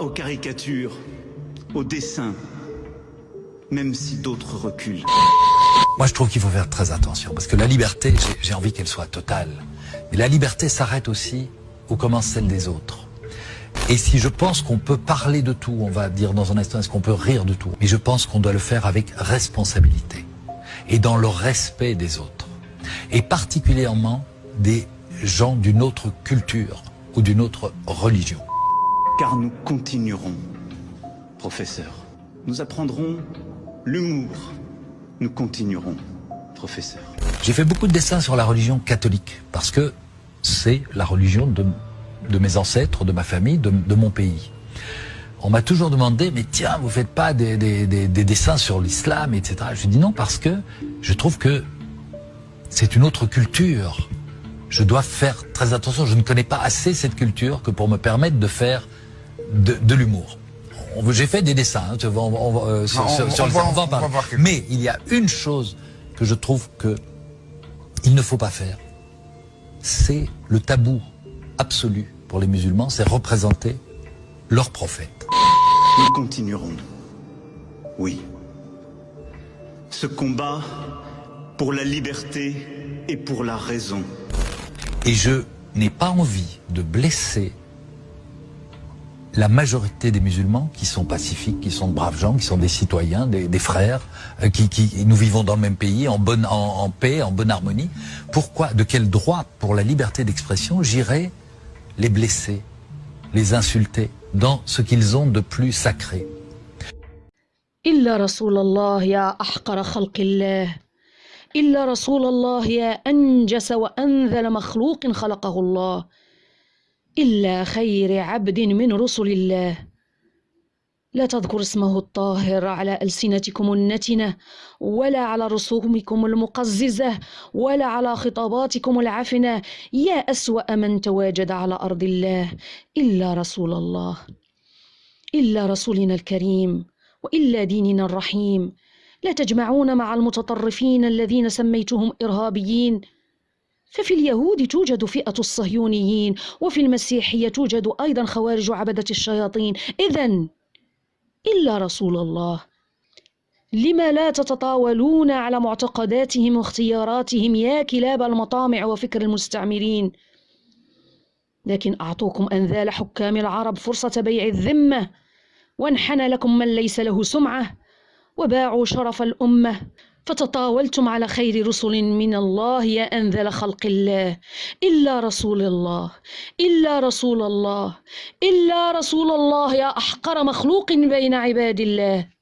aux caricatures, aux dessins, même si d'autres reculent. Moi, je trouve qu'il faut faire très attention, parce que la liberté, j'ai envie qu'elle soit totale. Mais la liberté s'arrête aussi où commence celle des autres. Et si je pense qu'on peut parler de tout, on va dire dans un instant, est-ce qu'on peut rire de tout? Mais je pense qu'on doit le faire avec responsabilité et dans le respect des autres. Et particulièrement des gens d'une autre culture ou d'une autre religion. Car nous continuerons, professeur. Nous apprendrons l'humour. Nous continuerons, professeur. J'ai fait beaucoup de dessins sur la religion catholique, parce que c'est la religion de, mes ancêtres, de ma famille, de, mon pays. On m'a toujours demandé, mais tiens, vous faites pas des, des dessins sur l'islam, etc. Je dis non parce que je trouve que c'est une autre culture. Je dois faire très attention. Je ne connais pas assez cette culture que pour me permettre de faire de, de l'humour. J'ai fait des dessins hein, on, on, euh, sur, on, sur, on, va, Mais il y a une chose que je trouve que il ne faut pas faire. C'est le tabou absolu pour les musulmans, c'est représenter leur prophète. Nous continuerons. Oui. Ce combat pour la liberté et pour la raison. Et je n'ai pas envie de blesser la majorité des musulmans qui sont pacifiques, qui sont de braves gens, qui sont des citoyens, des, des frères, euh, qui, qui, nous vivons dans le même pays, en, bonne, en, en, paix, en bonne harmonie. Pourquoi, de quel droit, pour la liberté d'expression, j'irais les blesser, les insulter dans ce qu'ils ont de plus sacré إلا رسول الله يا أحقر خلق الله إلا رسول الله يا أنجس وأنذل مخلوق خلقه الله إلا خير عبد من رسل الله. لا تذكر اسمه الطاهر على ألسنتكم النتنة ولا على رسومكم المقززة ولا على خطاباتكم العفنة. يا أسوأ من تواجد على أرض الله إلا رسول الله إلا رسولنا الكريم وإلا ديننا الرحيم. لا تجمعون مع المتطرفين الذين سميتهم إرهابيين. ففي اليهود توجد فئة الصهيونيين وفي المسيحية توجد أيضا خوارج عبدة الشياطين. إذا إلا رسول الله. لما لا تتطاولون على معتقداتهم واختياراتهم يا كلاب المطامع وفكر المستعمرين. لكن أعطوكم أنذال حكام العرب فرصة بيع الذمة وانحنى لكم من ليس له سمعة وباعوا شرف الأمة. فتطاولتم على خير رسل من الله يا أنذل خلق الله. إلا رسول الله إلا رسول الله إلا رسول الله يا أحقر مخلوق بين عباد الله.